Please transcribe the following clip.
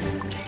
you